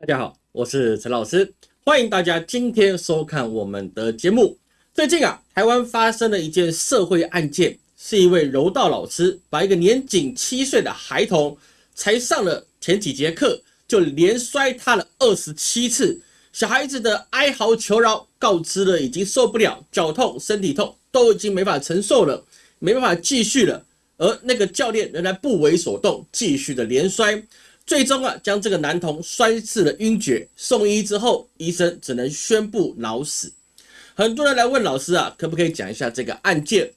大家好，我是陈老师，欢迎大家今天收看我们的节目。最近啊，台湾发生了一件社会案件，是一位柔道老师把一个年仅七岁的孩童，才上了前几节课就连摔他了二十七次，小孩子的哀嚎求饶，告知了已经受不了，脚痛、身体痛都已经没法承受了，没办法继续了，而那个教练仍然不为所动，继续的连摔。最终啊，将这个男童摔至了晕厥，送医之后，医生只能宣布脑死。很多人来问老师啊，可不可以讲一下这个案件？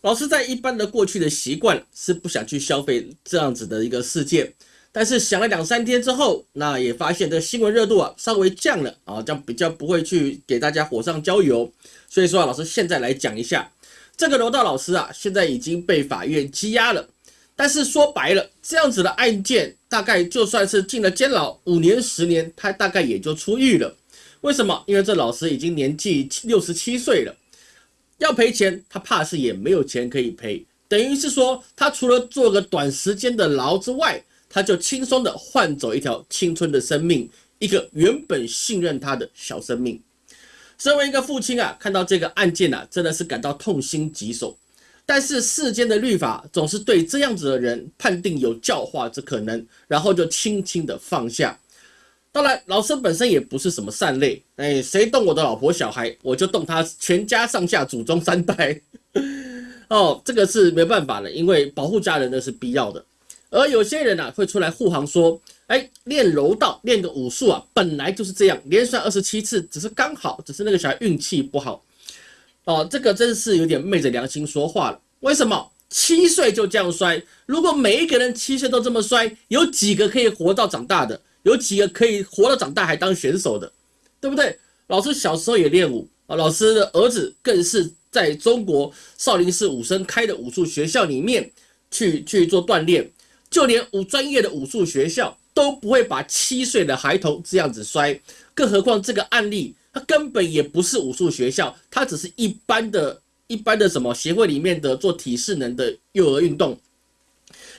老师在一般的过去的习惯是不想去消费这样子的一个事件，但是想了两三天之后，那也发现这新闻热度啊稍微降了啊，这样比较不会去给大家火上浇油。所以说啊，老师现在来讲一下这个柔道老师啊，现在已经被法院羁押了。但是说白了，这样子的案件，大概就算是进了监牢五年、十年，他大概也就出狱了。为什么？因为这老师已经年纪六十七岁了，要赔钱，他怕是也没有钱可以赔。等于是说，他除了做个短时间的牢之外，他就轻松的换走一条青春的生命，一个原本信任他的小生命。身为一个父亲啊，看到这个案件啊，真的是感到痛心疾首。但是世间的律法总是对这样子的人判定有教化之可能，然后就轻轻的放下。当然，老师本身也不是什么善类，哎，谁动我的老婆小孩，我就动他全家上下祖宗三代。哦，这个是没办法的，因为保护家人那是必要的。而有些人呢，会出来护航说，哎，练柔道练个武术啊，本来就是这样，连摔二十七次，只是刚好，只是那个小孩运气不好。哦，这个真是有点昧着良心说话了。为什么七岁就这样摔？如果每一个人七岁都这么摔，有几个可以活到长大的？有几个可以活到长大还当选手的？对不对？老师小时候也练武啊，老师的儿子更是在中国少林寺武生开的武术学校里面去去做锻炼，就连武专业的武术学校都不会把七岁的孩童这样子摔，更何况这个案例。他根本也不是武术学校，他只是一般的、一般的什么协会里面的做体适能的幼儿运动。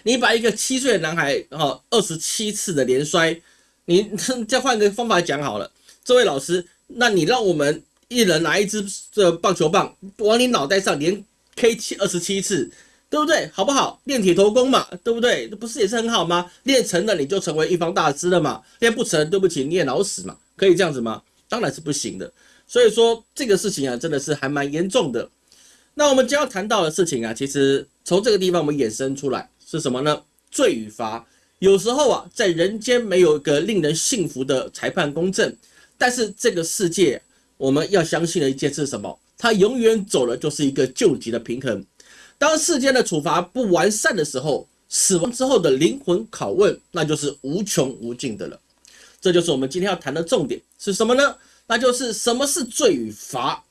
你把一个七岁的男孩，然后二十七次的连摔，你再换个方法讲好了，这位老师，那你让我们一人拿一支这棒球棒往你脑袋上连 K 七二十七次，对不对？好不好？练铁头功嘛，对不对？这不是也是很好吗？练成了你就成为一方大师了嘛，练不成，对不起，你也老死嘛，可以这样子吗？当然是不行的，所以说这个事情啊，真的是还蛮严重的。那我们将要谈到的事情啊，其实从这个地方我们衍生出来是什么呢？罪与罚。有时候啊，在人间没有一个令人信服的裁判公正，但是这个世界我们要相信的一件事是什么？它永远走的就是一个救急的平衡。当世间的处罚不完善的时候，死亡之后的灵魂拷问，那就是无穷无尽的了。这就是我们今天要谈的重点是什么呢？那就是什么是罪与罚。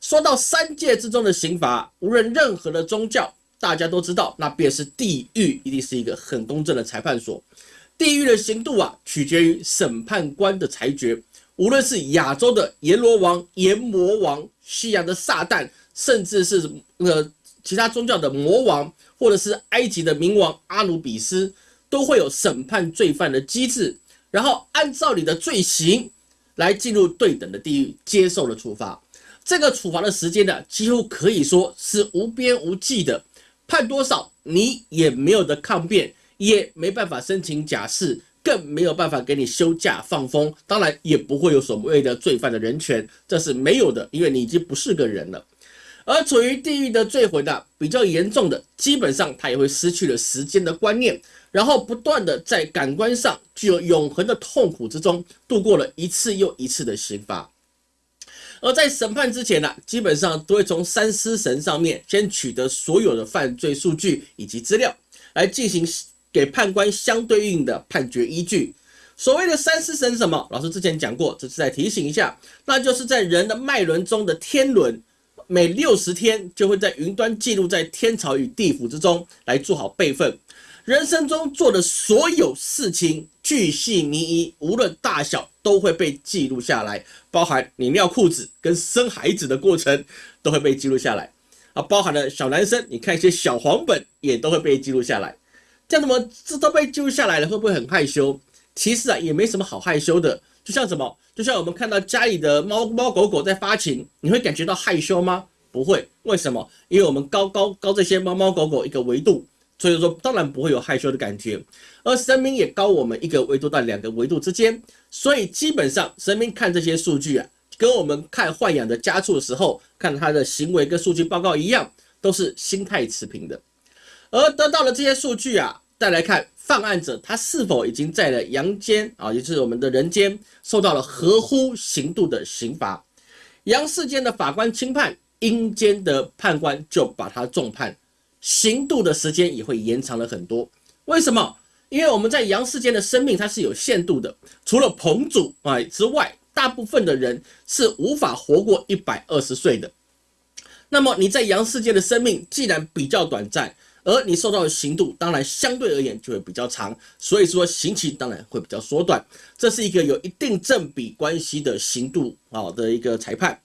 说到三界之中的刑罚，无论任何的宗教，大家都知道，那便是地狱，一定是一个很公正的裁判所。地狱的刑度啊，取决于审判官的裁决。无论是亚洲的阎罗王、阎魔王，西洋的撒旦，甚至是呃其他宗教的魔王，或者是埃及的冥王阿努比斯，都会有审判罪犯的机制。然后按照你的罪行来进入对等的地狱，接受了处罚。这个处罚的时间呢，几乎可以说是无边无际的，判多少你也没有的抗辩，也没办法申请假释，更没有办法给你休假放风。当然也不会有所谓的罪犯的人权，这是没有的，因为你已经不是个人了。而处于地狱的罪魂呢，比较严重的，基本上他也会失去了时间的观念。然后不断的在感官上具有永恒的痛苦之中度过了一次又一次的刑罚，而在审判之前呢，基本上都会从三尸神上面先取得所有的犯罪数据以及资料，来进行给判官相对应的判决依据。所谓的三尸神什么？老师之前讲过，这是再提醒一下，那就是在人的脉轮中的天轮，每六十天就会在云端记录在天朝与地府之中来做好备份。人生中做的所有事情，巨细靡遗，无论大小，都会被记录下来。包含你尿裤子跟生孩子的过程，都会被记录下来。啊，包含了小男生，你看一些小黄本，也都会被记录下来。这样子么这都被记录下来了，会不会很害羞？其实啊也没什么好害羞的。就像什么，就像我们看到家里的猫猫狗狗在发情，你会感觉到害羞吗？不会，为什么？因为我们高高高这些猫猫狗狗一个维度，所以说当然不会有害羞的感觉。而神明也高我们一个维度到两个维度之间，所以基本上神明看这些数据啊，跟我们看豢养的家畜的时候看它的行为跟数据报告一样，都是心态持平的。而得到了这些数据啊，再来看犯案者他是否已经在了阳间啊，也就是我们的人间受到了合乎刑度的刑罚，阳世间的法官轻判。阴间的判官就把他重判，刑度的时间也会延长了很多。为什么？因为我们在阳世间的生命它是有限度的，除了彭祖啊之外，大部分的人是无法活过一百二十岁的。那么你在阳世间的生命既然比较短暂，而你受到的刑度当然相对而言就会比较长，所以说刑期当然会比较缩短。这是一个有一定正比关系的刑度啊的一个裁判。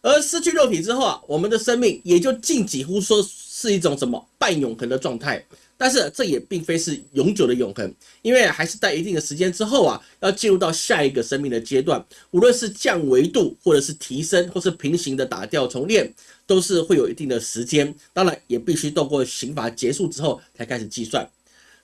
而失去肉体之后啊，我们的生命也就近几乎说是一种什么半永恒的状态。但是这也并非是永久的永恒，因为还是在一定的时间之后啊，要进入到下一个生命的阶段。无论是降维度，或者是提升，或是平行的打掉重练，都是会有一定的时间。当然，也必须透过刑罚结束之后才开始计算。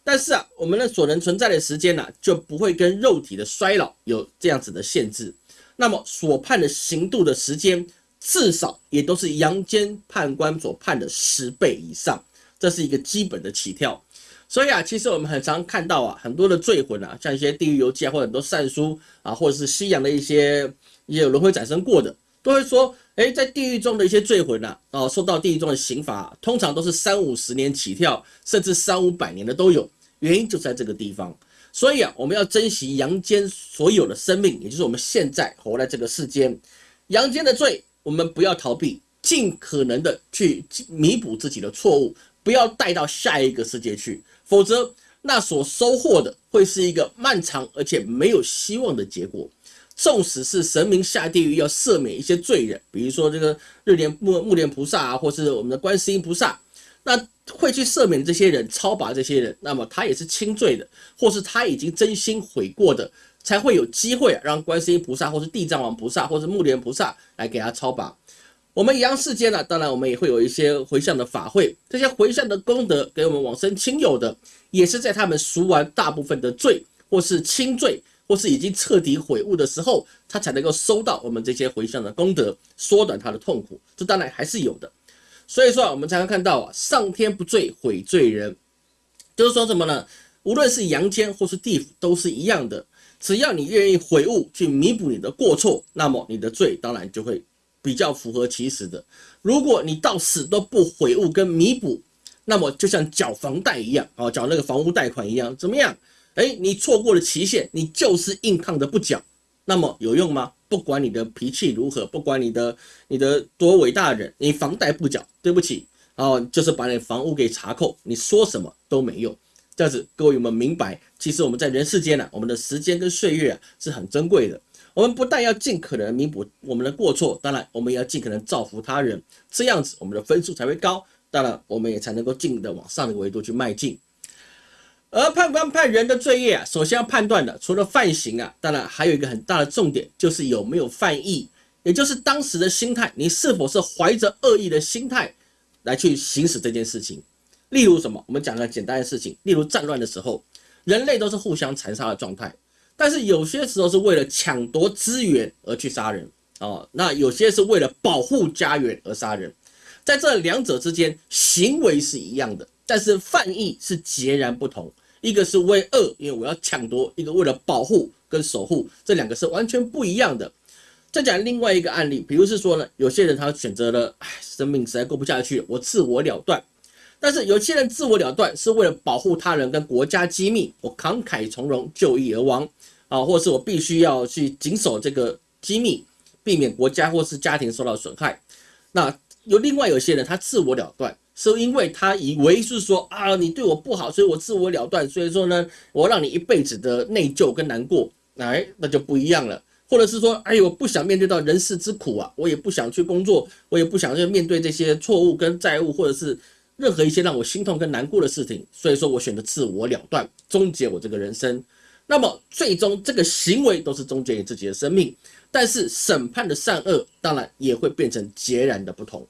但是啊，我们的所能存在的时间呢，就不会跟肉体的衰老有这样子的限制。那么所判的刑度的时间。至少也都是阳间判官所判的十倍以上，这是一个基本的起跳。所以啊，其实我们很常看到啊，很多的罪魂啊，像一些地狱游记啊，或者很多善书啊，或者是西洋的一些也有轮回转生过的，都会说，哎，在地狱中的一些罪魂呐，哦，受到地狱中的刑罚，通常都是三五十年起跳，甚至三五百年的都有。原因就在这个地方。所以啊，我们要珍惜阳间所有的生命，也就是我们现在活在这个世间，阳间的罪。我们不要逃避，尽可能的去弥补自己的错误，不要带到下一个世界去，否则那所收获的会是一个漫长而且没有希望的结果。纵使是神明下地狱要赦免一些罪人，比如说这个日莲木木莲菩萨啊，或是我们的观世音菩萨，那会去赦免这些人、超拔这些人，那么他也是轻罪的，或是他已经真心悔过的。才会有机会让观世音菩萨，或是地藏王菩萨，或是木莲菩萨来给他超拔。我们阳世间呢，当然我们也会有一些回向的法会，这些回向的功德给我们往生亲友的，也是在他们赎完大部分的罪，或是轻罪，或是已经彻底悔悟的时候，他才能够收到我们这些回向的功德，缩短他的痛苦。这当然还是有的。所以说啊，我们才能看到啊，上天不罪悔罪人，就是说什么呢？无论是阳间或是地府，都是一样的。只要你愿意悔悟，去弥补你的过错，那么你的罪当然就会比较符合其实的。如果你到死都不悔悟跟弥补，那么就像缴房贷一样，啊，缴那个房屋贷款一样，怎么样？哎，你错过了期限，你就是硬抗的不缴，那么有用吗？不管你的脾气如何，不管你的你的多伟大人，你房贷不缴，对不起，哦，就是把你房屋给查扣，你说什么都没用。这样子，各位有没有明白？其实我们在人世间呢，我们的时间跟岁月啊是很珍贵的。我们不但要尽可能弥补我们的过错，当然我们也要尽可能造福他人，这样子我们的分数才会高。当然，我们也才能够尽的往上的维度去迈进。而判官判人的罪业啊，首先要判断的，除了犯刑啊，当然还有一个很大的重点，就是有没有犯意，也就是当时的心态，你是否是怀着恶意的心态来去行使这件事情。例如什么？我们讲个简单的事情，例如战乱的时候，人类都是互相残杀的状态，但是有些时候是为了抢夺资源而去杀人哦，那有些是为了保护家园而杀人，在这两者之间，行为是一样的，但是犯意是截然不同。一个是为恶，因为我要抢夺；一个为了保护跟守护，这两个是完全不一样的。再讲另外一个案例，比如是说呢，有些人他选择了，唉，生命实在过不下去，我自我了断。但是有些人自我了断是为了保护他人跟国家机密，我慷慨从容就义而亡啊，或是我必须要去谨守这个机密，避免国家或是家庭受到损害。那有另外有些人他自我了断，是因为他以为是说啊你对我不好，所以我自我了断，所以说呢我让你一辈子的内疚跟难过，哎那就不一样了。或者是说哎我不想面对到人世之苦啊，我也不想去工作，我也不想去面对这些错误跟债务，或者是。任何一些让我心痛跟难过的事情，所以说我选择自我了断，终结我这个人生。那么最终这个行为都是终结于自己的生命，但是审判的善恶当然也会变成截然的不同。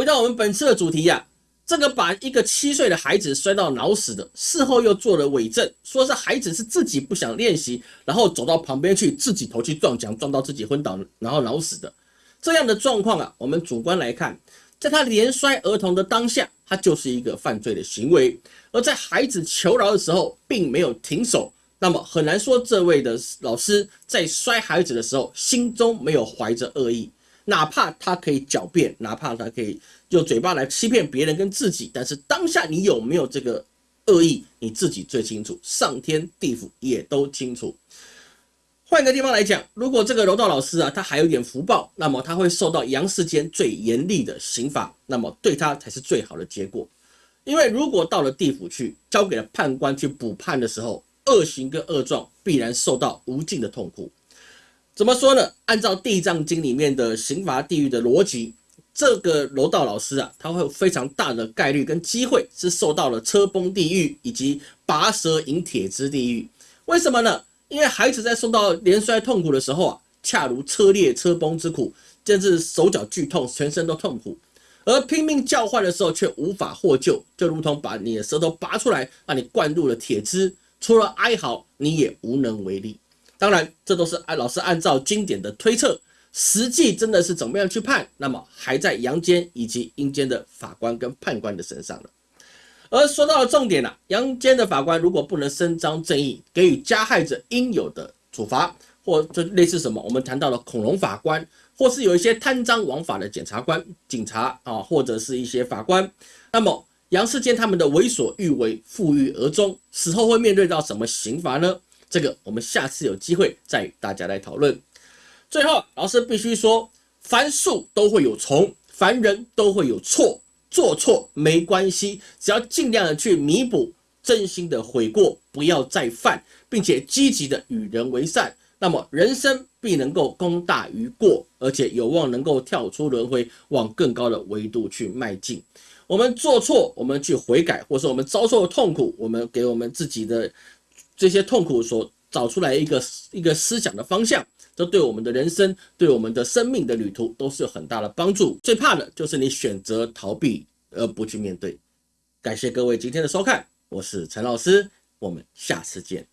回到我们本次的主题呀，这个把一个七岁的孩子摔到脑死的，事后又做了伪证，说是孩子是自己不想练习，然后走到旁边去自己头去撞墙，撞到自己昏倒，然后脑死的这样的状况啊，我们主观来看。在他连摔儿童的当下，他就是一个犯罪的行为；而在孩子求饶的时候，并没有停手，那么很难说这位的老师在摔孩子的时候，心中没有怀着恶意。哪怕他可以狡辩，哪怕他可以用嘴巴来欺骗别人跟自己，但是当下你有没有这个恶意，你自己最清楚，上天地府也都清楚。换个地方来讲，如果这个柔道老师啊，他还有点福报，那么他会受到阳世间最严厉的刑罚，那么对他才是最好的结果。因为如果到了地府去，交给了判官去补判的时候，恶行跟恶状必然受到无尽的痛苦。怎么说呢？按照《地藏经》里面的刑罚地狱的逻辑，这个柔道老师啊，他会有非常大的概率跟机会是受到了车崩地狱以及拔舌饮铁之地狱。为什么呢？因为孩子在受到连摔痛苦的时候啊，恰如车裂车崩之苦，甚至手脚剧痛，全身都痛苦；而拼命叫唤的时候却无法获救，就如同把你的舌头拔出来，把你灌入了铁汁，除了哀嚎，你也无能为力。当然，这都是按老师按照经典的推测，实际真的是怎么样去判，那么还在阳间以及阴间的法官跟判官的身上了。而说到了重点了，阳间的法官如果不能伸张正义，给予加害者应有的处罚，或就类似什么，我们谈到了恐龙法官，或是有一些贪赃枉法的检察官、警察啊，或者是一些法官，那么杨世坚他们的为所欲为、负隅而终，死后会面对到什么刑罚呢？这个我们下次有机会再与大家来讨论。最后，老师必须说，凡树都会有虫，凡人都会有错。做错没关系，只要尽量的去弥补，真心的悔过，不要再犯，并且积极的与人为善，那么人生必能够功大于过，而且有望能够跳出轮回，往更高的维度去迈进。我们做错，我们去悔改，或是我们遭受的痛苦，我们给我们自己的这些痛苦所找出来一个一个思想的方向。这对我们的人生，对我们的生命的旅途都是有很大的帮助。最怕的就是你选择逃避而不去面对。感谢各位今天的收看，我是陈老师，我们下次见。